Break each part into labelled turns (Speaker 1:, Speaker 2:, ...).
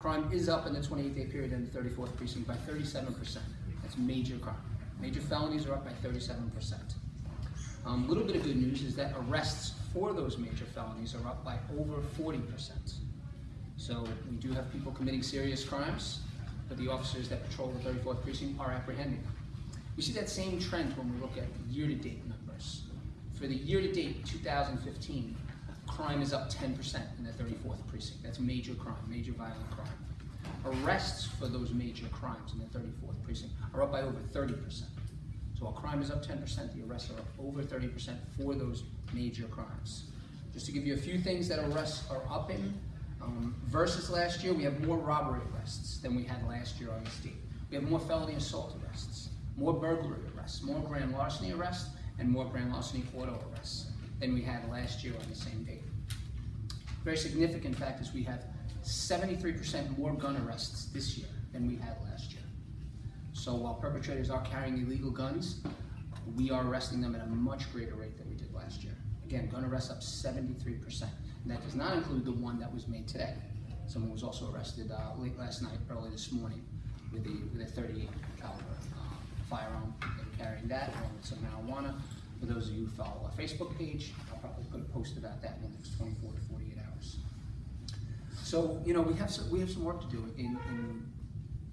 Speaker 1: Crime is up in the 28-day period in the 34th precinct by 37%. That's major crime. Major felonies are up by 37%. A um, little bit of good news is that arrests for those major felonies are up by over 40%. So we do have people committing serious crimes, but the officers that patrol the 34th precinct are apprehending them. We see that same trend when we look at year-to-date numbers. For the year-to-date 2015, crime is up 10% in the 34th precinct. That's major crime, major violent crime. Arrests for those major crimes in the 34th precinct are up by over 30%. So while crime is up 10%, the arrests are up over 30% for those major crimes. Just to give you a few things that arrests are up in, um, versus last year, we have more robbery arrests than we had last year on the state. We have more felony assault arrests, more burglary arrests, more grand larceny arrests, and more grand larceny auto arrests than we had last year on the same date. Very significant fact is we have 73% more gun arrests this year than we had last year. So while perpetrators are carrying illegal guns, we are arresting them at a much greater rate than we did last year. Again, gun arrests up 73%. And that does not include the one that was made today. Someone was also arrested uh, late last night, early this morning, with a, with a 38 caliber uh, firearm. They were carrying that along with some marijuana. For those of you who follow our Facebook page, I'll probably put a post about that in the next 24 to 48 hours. So, you know, we have some, we have some work to do in, in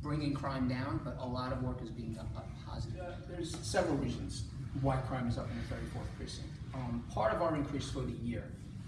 Speaker 1: bringing crime down, but a lot of work is being done by positive. There's several reasons why crime is up in the 34th precinct. Um, part of our increase for the year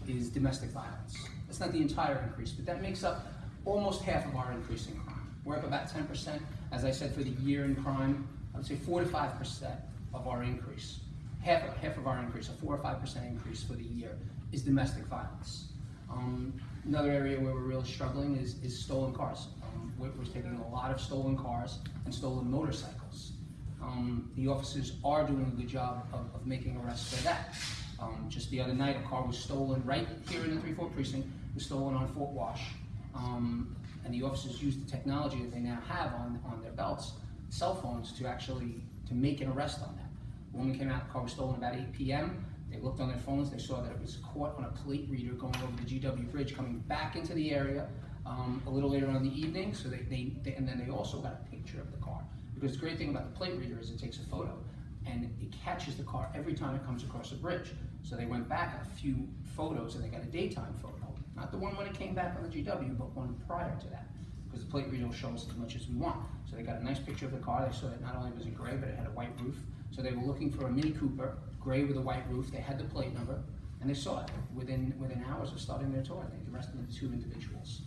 Speaker 1: is domestic violence. That's not the entire increase, but that makes up almost half of our increase in crime. We're up about 10%. As I said, for the year in crime, I would say 4 to 5% of our increase, half, half of our increase, a 4 or 5% increase for the year, is domestic violence. Um, another area where we're really struggling is, is stolen cars. Um, we're, we're, taking a lot of stolen cars and stolen motorcycles. Um, the officers are doing a good job of, of making arrests for that. Um, just the other night, a car was stolen right here in the 3-4 precinct, was stolen on Fort Wash. Um, and the officers used the technology that they now have on, on their belts, cell phones, to actually to make an arrest on that. The woman came out, the car was stolen about 8 p.m. They looked on their phones, they saw that it was caught on a plate reader going over the GW Bridge, coming back into the area um, a little later on in the evening. So they, they, they, and then they also got a picture of the car. Because the great thing about the plate reader is it takes a photo and it catches the car every time it comes across a bridge. So they went back a few photos and they got a daytime photo. Not the one when it came back on the GW, but one prior to that. Because the plate reader will show us as much as we want. So they got a nice picture of the car. They saw that not only was it gray, but it had a white roof. So they were looking for a Mini Cooper, gray with a white roof. They had the plate number, and they saw it within within hours of starting their tour. They arrested the two individuals.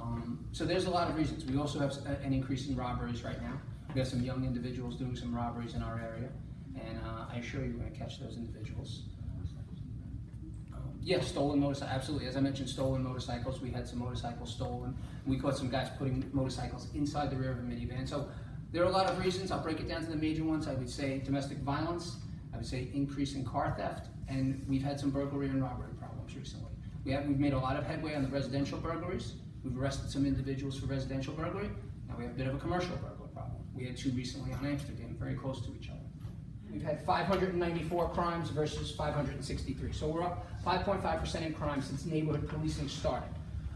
Speaker 1: Um, so there's a lot of reasons. We also have an increase in robberies right now. We have some young individuals doing some robberies in our area, and uh, I assure you we're going to catch those individuals. Yes, stolen motorcycles, absolutely. As I mentioned, stolen motorcycles. We had some motorcycles stolen. We caught some guys putting motorcycles inside the rear of a minivan. So there are a lot of reasons. I'll break it down to the major ones. I would say domestic violence. I would say increase in car theft. And we've had some burglary and robbery problems recently. We have, we've made a lot of headway on the residential burglaries. We've arrested some individuals for residential burglary. Now we have a bit of a commercial burglary problem. We had two recently on Amsterdam, very close to each other. We've had 594 crimes versus 563. So we're up 5.5% in crime since neighborhood policing started.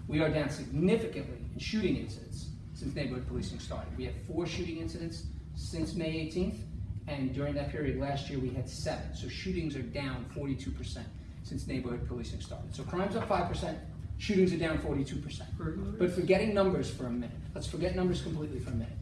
Speaker 1: We are down significantly in shooting incidents since neighborhood policing started. We have four shooting incidents since May 18th, and during that period last year we had seven. So shootings are down 42% since neighborhood policing started. So crime's up 5%, shootings are down 42%. But forgetting numbers for a minute, let's forget numbers completely for a minute.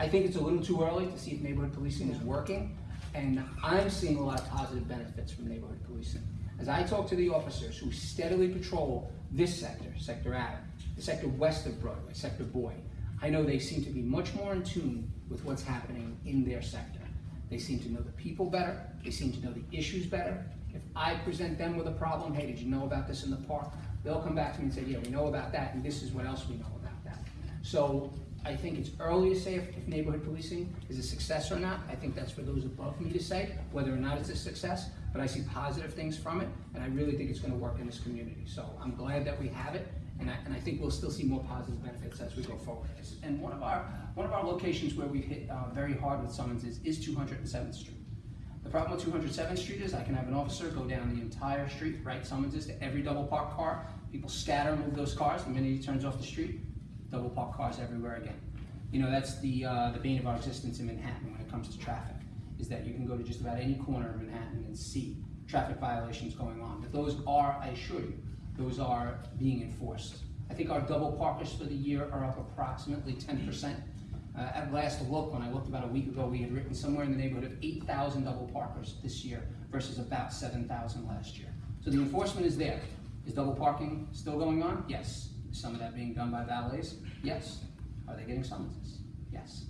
Speaker 1: I think it's a little too early to see if neighborhood policing is working. And I'm seeing a lot of positive benefits from neighborhood policing. As I talk to the officers who steadily patrol this sector, Sector Adam, the sector west of Broadway, Sector Boyd, I know they seem to be much more in tune with what's happening in their sector. They seem to know the people better, they seem to know the issues better. If I present them with a problem, hey, did you know about this in the park? They'll come back to me and say, yeah, we know about that, and this is what else we know about that. So I think it's early to say if, if, neighborhood policing is a success or not. I think that's for those above me to say whether or not it's a success, but I see positive things from it, and I really think it's going to work in this community. So I'm glad that we have it, and I, and I think we'll still see more positive benefits as we go forward. And one of our, one of our locations where we've hit uh, very hard with summonses is 207th Street. The problem with 207th Street is I can have an officer go down the entire street, write summonses to every double parked car. People scatter move those cars the minute he turns off the street double parked cars everywhere again. You know, that's the, uh, the bane of our existence in Manhattan when it comes to traffic, is that you can go to just about any corner of Manhattan and see traffic violations going on. But those are, I assure you, those are being enforced. I think our double parkers for the year are up approximately ten percent. Uh, at last look, when I looked about a week ago, we had written somewhere in the neighborhood of eight thousand double parkers this year versus about seven thousand last year. So the enforcement is there. Is double parking still going on? Yes. Some of that being done by valets? Yes. Are they getting summonses? Yes.